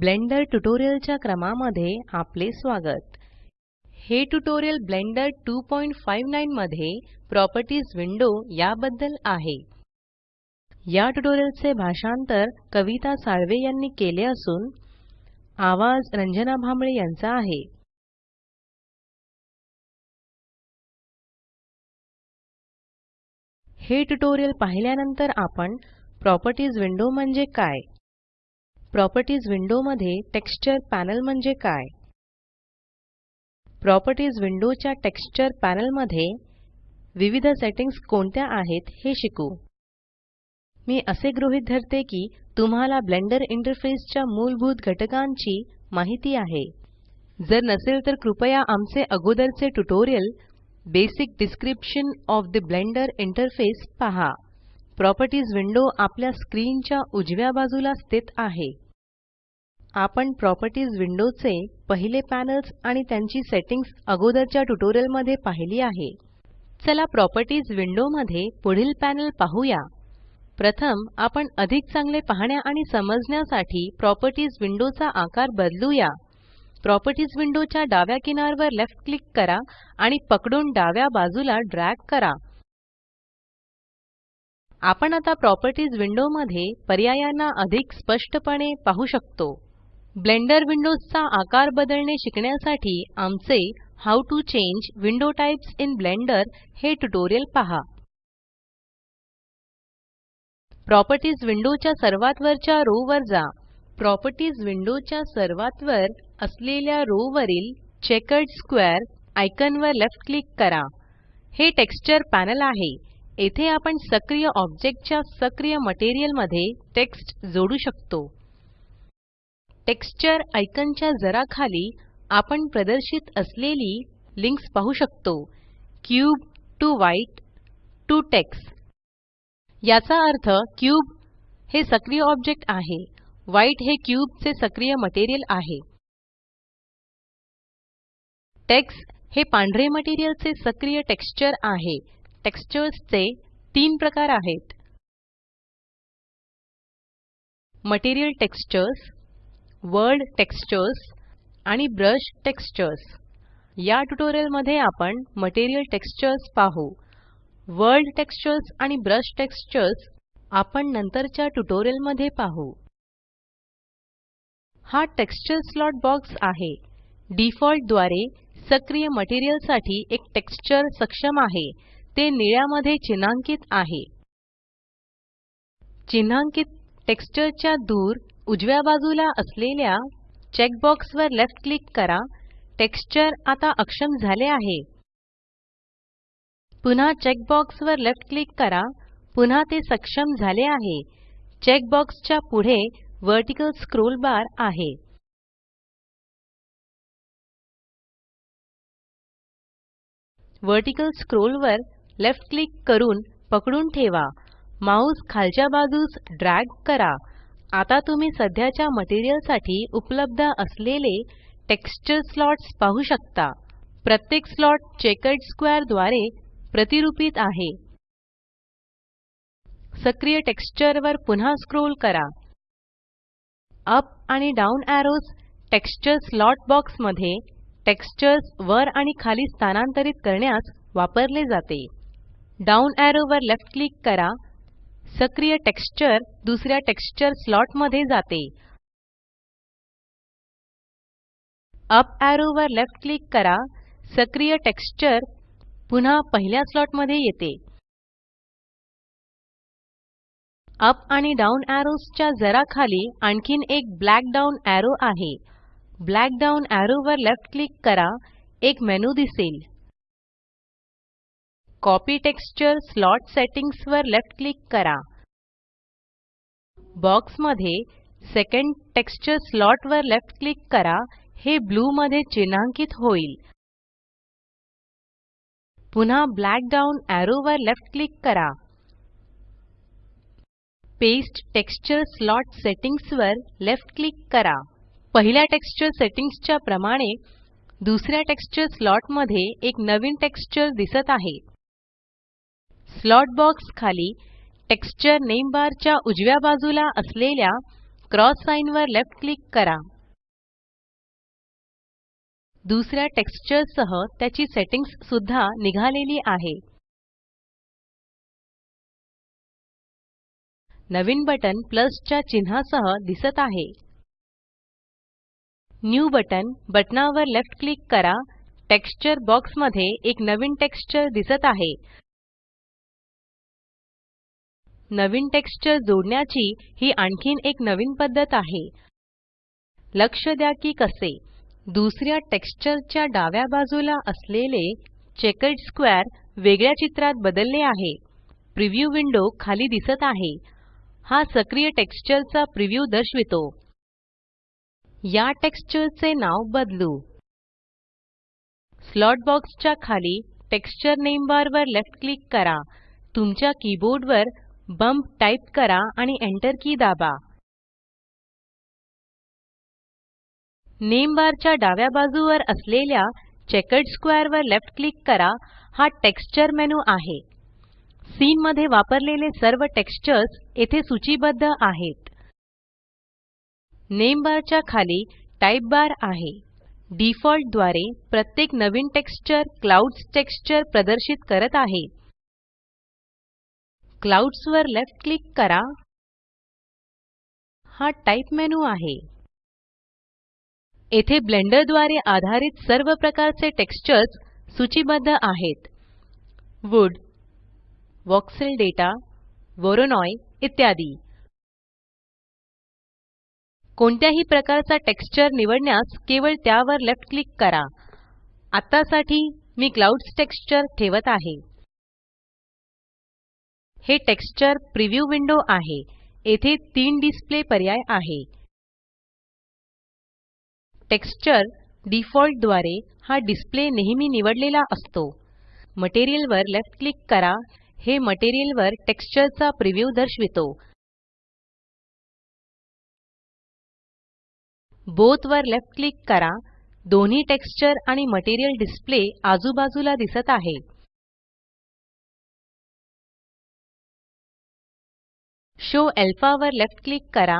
Blender ट्युटोरियलच्या क्रमामध्ये आपले स्वागत. हे ट्यूटोरियल ब्लेंडर 259 मध्ये प्रॉपर्टीज विंडो याबद्दल आहे. या ट्युटोरियलचे भाषांतर कविता साळवे यांनी केले असून आवाज रंजना भांबळे यांचा आहे. हे ट्यूटोरियल पाहिल्यानंतर आपण प्रॉपर्टीज विंडो म्हणजे काय? प्रॉपर्टीज विंडो मध्ये टेक्स्चर पॅनल म्हणजे काय? प्रॉपर्टीज विंडोच्या टेक्स्चर पॅनलमध्ये विविध सेटिंग्ज कोणत्या आहेत हे शिकू. मी असे गृहीत धरते की तुम्हाला ब्लेंडर इंटरफेस च्या मूलभूत घटकांची माहिती आहे. जर नसेल तर कृपया आमचे अगोदरचे tutorial basic description of the Blender interface पहा. प्रॉपर्टीज विंडो आपल्या स्क्रीनच्या उजव्या बाजूला स्थित आहे. आपण प्रॉपर्टीज विंडोचे पहिले पॅनल्स आणि त्यांची सेटिंग्स अगोदरच्या ट्युटोरियलमध्ये पाहिली आहे. चला प्रॉपर्टीज विंडो मध्ये पुढील पॅनल पाहूया. प्रथम आपण अधिक चांगले पाहण्या आणि समजण्यासाठी प्रॉपर्टीज विंडोचा आकार बदलूया. प्रॉपर्टीज विंडोच्या डाव्या किनारवर लेफ्ट क्लिक करा आणि पकडून डाव्या बाजूला ड्रॅग करा. आपण आता प्रॉपर्टीज विंडो मध्ये पर्यायांना अधिक स्पष्टपणे पाहू शकतो. ब्लेंडर विंडोजचा आकार बदलणे शिकण्यासाठी आमचे how to change window types in Blender हे ट्युटोरियल पहा. प्रॉपर्टीज विंडोच्या सर्वात वरच्या रो वर जा. प्रॉपर्टीज विंडोच्या सर्वात वर असलेल्या रो वरील चेकर्ड स्क्वेअर आयकॉन वर लेफ्ट क्लिक करा. हे टेक्स्चर पॅनल आहे. येथे आपण सक्रिय ऑब्जेक्टच्या सक्रिय मटेरियलमध्ये टेक्स्ट जोडू शकतो. टेक्स्चर आयकनच्या जरा खाली आपण प्रदर्शित असलेली लिंक्स पाहू शकतो. Cube to white to tex याचा अर्थ क्यूब हे सक्रिय ऑब्जेक्ट आहे. व्हाईट हे क्यूबचे सक्रिय मटेरियल आहे. टेक्स हे पांढरे मटेरियलचे सक्रिय टेक्स्चर आहे. टेक्स्चर्सचे तीन प्रकार आहेत. मटेरियल टेक्स्चर्स वर्ल्ड टेक्स्चर्स आणि ब्रश टेक्स्चर्स. या ट्युटोरियलमध्ये आपण मटेरियल टेक्स्चर्स पाहू. वर्ल्ड टेक्स्चर्स आणि ब्रश टेक्स्चर्स आपण नंतरच्या ट्युटोरियलमध्ये पाहू. हा टेक्स्चर स्लॉट बॉक्स आहे. डिफॉल्टद्वारे सक्रिय मटेरियलसाठी एक टेक्स्चर सक्षम आहे. ते निळ्यामध्ये चिन्हांकित आहे. चिन्हांकित टेक्स्चरच्या दूर उजव्या बाजूला असलेल्या चेकबॉक्स वर लेफ्ट क्लिक करा. टेक्स्चर आता अक्षम झाले आहे. पुन्हा चेकबॉक्स वर लेफ्ट क्लिक करा. पुन्हा ते सक्षम झाले आहे. चेकबॉक्सच्या च्या पुढे वर्टिकल स्क्रोल बार आहे. वर्टिकल स्क्रोल वर लेफ्ट क्लिक करून पकडून ठेवा. माउस खालच्या बाजूस ड्रॅग करा. आता तुम्ही सध्याच्या मटेरियलसाठी उपलब्ध असलेले टेक्स्चर स्लॉट्स पाहू शकता. प्रत्येक स्लॉट चेकर्ड स्क्वेअरद्वारे प्रतिरूपित आहे. सक्रिय टेक्स्चर वर पुन्हा स्क्रोल करा. अप आणि डाउन एरोज टेक्स्चर स्लॉट बॉक्समध्ये टेक्स्चर्स वर आणि खाली स्थानांतरित करण्यास वापरले जाते. डाउन एरो वर लेफ्ट क्लिक करा. सक्रिय टेक्स्चर दुसऱ्या टेक्स्चर स्लॉटमध्ये जाते. अप एरो वर लेफ्ट क्लिक करा. सक्रिय टेक्स्चर पुन्हा पहिल्या स्लॉटमध्ये येते. अप आणि डाउन एरोज च्या जरा खाली आणखीन एक ब्लॅक डाउन एरो आहे. ब्लॅक डाउन एरो वर लेफ्ट क्लिक करा. एक मेनू दिसेल. कॉपी टेक्स्चर स्लॉट सेटिंग्स वर लेफ्ट क्लिक करा. बॉक्समध्ये सेकंड टेक्स्चर स्लॉट वर लेफ्ट क्लिक करा हे ब्लू मध्ये चिन्हांकित होईल. पुन्हा ब्लॅक डाउन एरो वर लेफ्ट क्लिक करा. पेस्ट टेक्स्चर स्लॉट सेटिंग्ज वर लेफ्ट क्लिक करा. पहिल्या टेक्स्चर सेटिंग्ज च्या प्रमाणे दुसऱ्या टेक्स्चर स्लॉटमध्ये एक नवीन टेक्स्चर दिसत आहे. स्लॉट बॉक्स खाली टेक्स्चर नेम बार च्या उजव्या बाजूला असलेल्या क्रॉस साइन वर लेफ्ट क्लिक करा. दुसऱ्या टेक्स्चर सह त्याची सेटिंग्स सुद्धा निघालेली आहे. नवीन बटन प्लस च्या चिन्हासह दिसत आहे. न्यू बटन बटनावर लेफ्ट क्लिक करा. टेक्स्चर बॉक्समध्ये एक नवीन टेक्स्चर दिसत आहे. नवीन टेक्स्चर जोडण्याची ही आणखीन एक नवीन पद्धत आहे. लक्ष द्या की कसे. दुसऱ्या टेक्स्चर च्या डाव्या बाजूला असलेले चेकर्ड स्क्वेअर वेगळ्या चित्रात बदलले आहे. प्रिव्ह्यू विंडो खाली दिसत आहे. हा सक्रिय टेक्स्चर चा प्रिव्ह्यू दर्शवितो. या टेक्स्चर चे नाव बदलू. स्लॉट बॉक्स च्या खाली टेक्स्चर नेम बार वर लेफ्ट क्लिक करा. तुमच्या कीबोर्ड वर बंप टाईप करा आणि एंटर की दाबा. नेम च्या डाव्या बाजूवर असलेल्या चेकर्ड स्क्वेअर वर लेफ्ट क्लिक करा. हा टेक्स्चर मेनू आहे. सीन मध्ये वापरलेले सर्व टेक्स्चर्स येथे सूचीबद्ध आहेत. नेम बार च्या खाली टाइप बार आहे. डिफॉल्टद्वारे प्रत्येक नवीन टेक्स्चर क्लाउड्स टेक्स्चर प्रदर्शित करत आहे. क्लाउड्स वर लेफ्ट क्लिक करा. हा टाइप मेनू आहे. येथे ब्लेंडरद्वारे आधारित सर्व प्रकारचे टेक्स्चर्स सूचीबद्ध आहेत. वूड वॉक्सेल डेटा वोरोनॉय इत्यादी. कोणत्याही प्रकारचा टेक्स्चर निवडण्यास केवळ त्यावर लेफ्ट क्लिक करा. आत्तासाठी मी क्लाउड्स टेक्स्चर ठेवत आहे. हे टेक्स्चर प्रिव्ह्यू विंडो आहे. येथे तीन डिस्प्ले पर्याय आहे. टेक्स्चर डिफॉल्टद्वारे हा डिस्प्ले नेहमी निवडलेला असतो. मटेरियल वर लेफ्ट क्लिक करा. हे मटेरियल वर टेक्स्चर चा प्रिव्ह्यू दर्शवितो. बोथ वर लेफ्ट क्लिक करा. दोन्ही टेक्स्चर आणि मटेरियल डिस्प्ले आजूबाजूला दिसत आहे. शो अल्फा वर लेफ्ट क्लिक करा.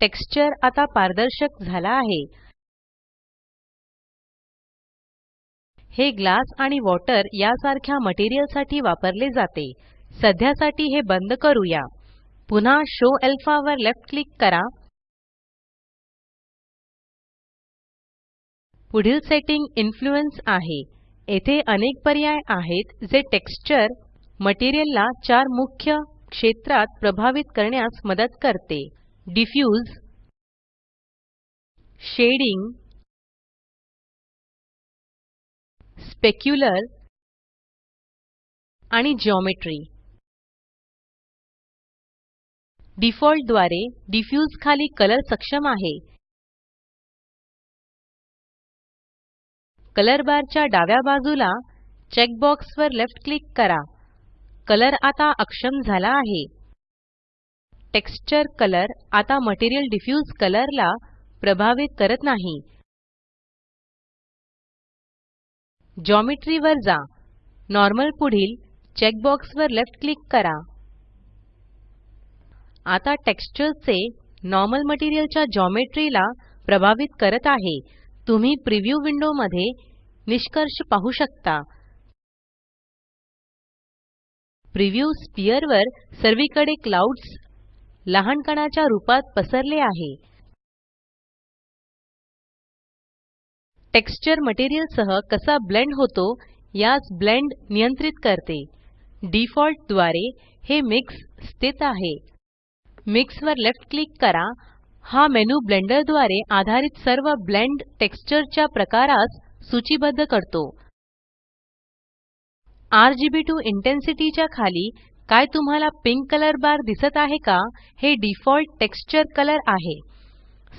टेक्स्चर आता पारदर्शक झाला आहे. हे ग्लास आणि वॉटर यासारख्या मटेरियलसाठी वापरले जाते. सध्यासाठी हे बंद करूया. पुन्हा शो अल्फा वर लेफ्ट क्लिक करा. पुढील सेटिंग इन्फ्लुएन्स आहे. येथे अनेक पर्याय आहेत जे टेक्स्चर मटेरियल ला चार मुख्य क्षेत्रात प्रभावित करण्यास मदत करते. डिफ्यूज शेडिंग स्पेक्युलर आणि ज्योमेट्री डिफॉल्टद्वारे डिफ्यूज खाली कलर सक्षम आहे. कलर बार च्या डाव्या बाजूला चेक बॉक्स वर लेफ्ट क्लिक करा. कलर आता अक्षम झाला आहे. टेक्स्चर कलर आता मटेरियल डिफ्यूज कलर ला प्रभावित करत नाही. ज्योमेट्री वर जा. नॉर्मल पुढील चेक बॉक्स वर लेफ्ट क्लिक करा. आता टेक्स्चर चे नॉर्मल मटेरियल च्या प्रभावित करत आहे. तुम्ही प्रिव्ह्यू विंडो मध्ये निष्कर्ष पाहू शकता. प्रिव्ह्यू स्फियर वर सर्वीकडे क्लाउड्स लहान कणाच्या रूपात पसरले आहे. टेक्स्चर मटेरियल सह कसा ब्लेंड होतो यास ब्लेंड नियंत्रित करते. डिफॉल्टद्वारे हे मिक्स स्थित आहे. मिक्स वर लेफ्ट क्लिक करा. हा मेनू ब्लेंडरद्वारे आधारित सर्व ब्लेंड टेक्स्चर च्या प्रकारास सूचीबद्ध करतो. RGB2 इंटेन्सिटी च्या खाली काय तुम्हाला पिंक कलर बार दिसत आहे का? हे डिफॉल्ट टेक्स्चर कलर आहे.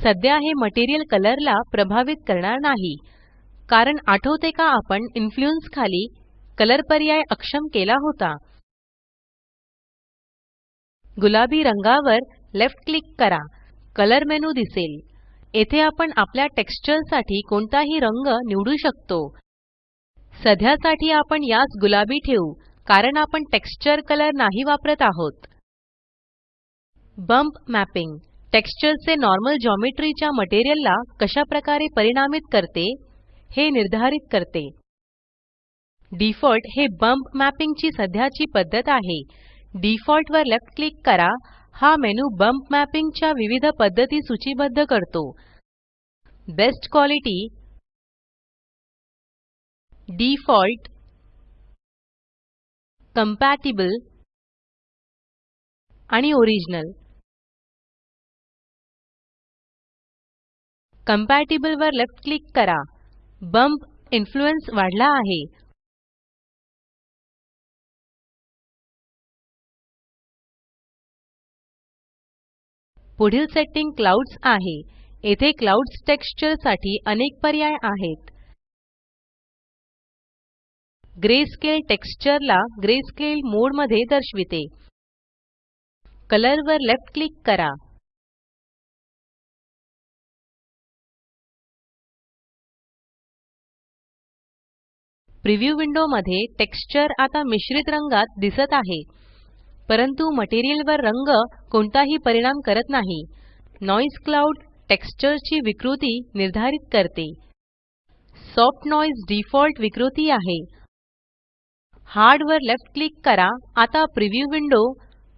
सध्या हे मटेरियल कलरला प्रभावित करणार नाही. कारण आठवते का आपण इन्फ्लुएन्स खाली कलर पर्याय अक्षम केला होता? गुलाबी रंगावर लेफ्ट क्लिक करा. कलर मेनू दिसेल. येथे आपण आपल्या टेक्स्चरसाठी कोणताही रंग निवडू शकतो. सध्यासाठी आपण यास गुलाबी ठेवू कारण आपण टेक्स्चर कलर नाही वापरत आहोत. Bump mapping. टेक्स्चरचे नॉर्मल ज्योमेट्रीच्या मटेरियलला कशा प्रकारे परिणामित करते हे निर्धारित करते. डिफॉल्ट हे बंप मॅपिंग ची सध्याची पद्धत आहे. डिफॉल्ट वर लेफ्ट क्लिक करा हा मेनू बंप मॅपिंग च्या विविध पद्धती सूचीबद्ध करतो. बेस्ट क्वालिटी default कंपॅटिबल आणि ओरिजिनल. कंपॅटिबल वर लेफ्ट क्लिक करा. बंप इन्फ्लुएन्स वाढला आहे. पुढील सेट्टिंग क्लाउड्स आहे. येथे क्लाउड्स टेक्सचरसाठी अनेक पर्याय आहेत. ग्रेस्केल टेक्स्चर ला ग्रेस्केल मोडमध्ये दर्शविते. कलर वर लेफ्ट क्लिक करा. प्रिव्ह्यू विंडो मध्ये टेक्स्चर आता मिश्रित रंगात दिसत आहे. परंतु मटेरियल वर रंग कोणताही परिणाम करत नाही. नोइसे क्लाउड टेक्स्चर ची विकृती निर्धारित करते. सॉफ्ट नोइसे डिफॉल्ट विकृती आहे. हार्ड वर लेफ्ट क्लिक करा. आता प्रिव्ह्यू विंडो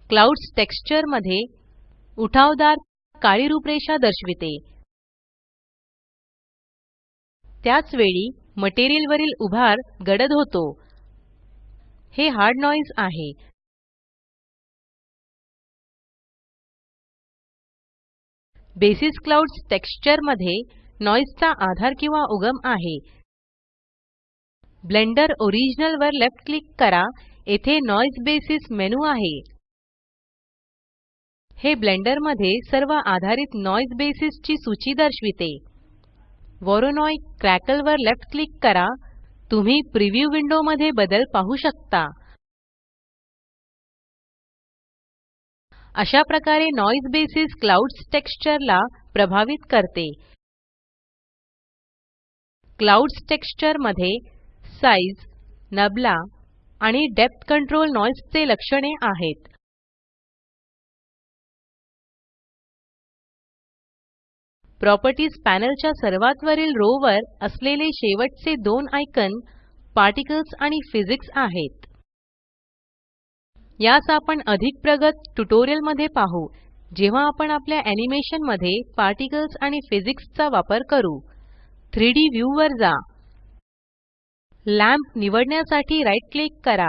क्लाउड्स टेक्स्चरमध्ये उठावदार काळी रूपरेषा दर्शविते. त्याच वेळी मटेरियल वरील उभार गडद होतो. हे हार्ड नोइसे आहे. बेसिस क्लाउड्स टेक्स्चरमध्ये नोइसे आधार किंवा उगम आहे. ब्लेंडर ओरिजिनल वर लेफ्ट क्लिक करा येथे नोइसे बेसिस मेनू आहे. हे ब्लेंडरमध्ये सर्व आधारित नोइसे बेसिस ची सूची दर्शविते. वोरोनोई क्रॅकल वर लेफ्ट क्लिक करा तुम्ही प्रिव्ह्यू विंडो मध्ये बदल पाहू शकता. अशा प्रकारे नोइसे बेसिस क्लाउड्स टेक्स्चर ला प्रभावित करते. क्लाउड्स टेक्स्चरमध्ये साइझ नबला आणि डेप्थ कंट्रोल नॉइसचे लक्षणे आहेत. प्रॉपर्टीज पॅनल च्या सर्वात वरील रो वर असलेले शेवटचे दोन आयकॉन पार्टिकल्स आणि फिजिक्स आहेत. यास आपण अधिक प्रगत ट्यूटोरियलमध्ये पाहू जेव्हा आपण आपल्या एनिमेशनमध्ये पार्टिकल्स आणि फिजिक्स चा वापर करू. 3डी व्यू वर जा. लॅम्प निवडण्यासाठी राइट क्लिक करा.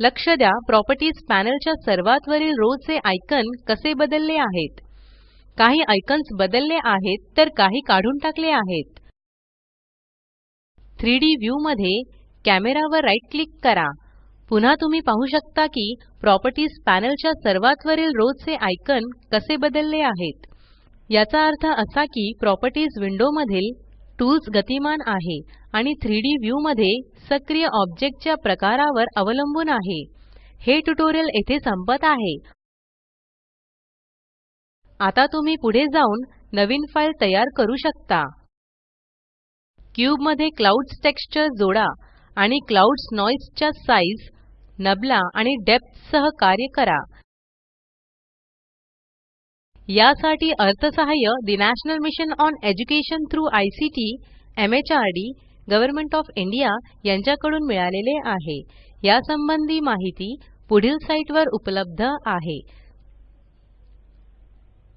लक्ष द्या प्रॉपर्टीज पॅनल च्या सर्वात वरील रो चे आयकॉन कसे बदलले आहेत. काही आयकॉन्स बदलले आहेत तर काही काढून टाकले आहेत. 3D व्ह्यू मध्ये कॅमेरा वर क्लिक करा. पुन्हा तुम्ही पाहू शकता की प्रॉपर्टीज पॅनलच्या सर्वात वरील रो चे आयकॉन कसे बदलले आहेत. याचा अर्थ असा की प्रॉपर्टीज विंडो मधील टूल्स गतिमान आहे आणि 3D व्ह्यू मध्ये सक्रिय ऑब्जेक्टच्या प्रकारावर अवलंबून आहे. हे ट्यूटोरियल येथे संपत आहे. आता तुम्ही पुढे जाऊन नवीन फाइल तयार करू शकता. क्यूबमध्ये क्लाउड्स टेक्स्चर जोडा आणि क्लाउड्स नॉइस च्या नबला आणि डेप्थ सह कार्य करा. यासाठी अर्थसहाय्य the national mission on education through ICT MHRD government of India यांच्याकडून मिळालेले आहे. यासंबंधी माहिती पुढील साईटवर उपलब्ध आहे.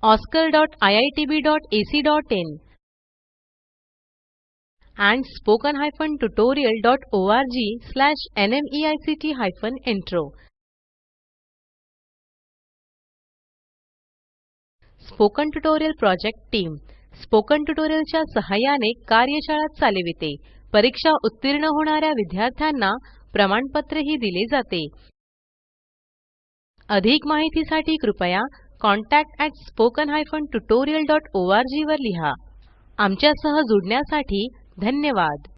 oscar.iitb.ac.in and spoken-tutorial.org slash nmeict-intro spoken tutorial project team spoken ट्युटोरियलच्या सहाय्याने कार्यशाळा चालविते. परीक्षा उत्तीर्ण होणाऱ्या विद्यार्थ्यांना प्रमाणपत्रही दिले जाते. अधिक माहितीसाठी कृपया contactspoken tutorialorg वर लिहा. आमच्यासह जुडण्यासाठी धन्यवाद.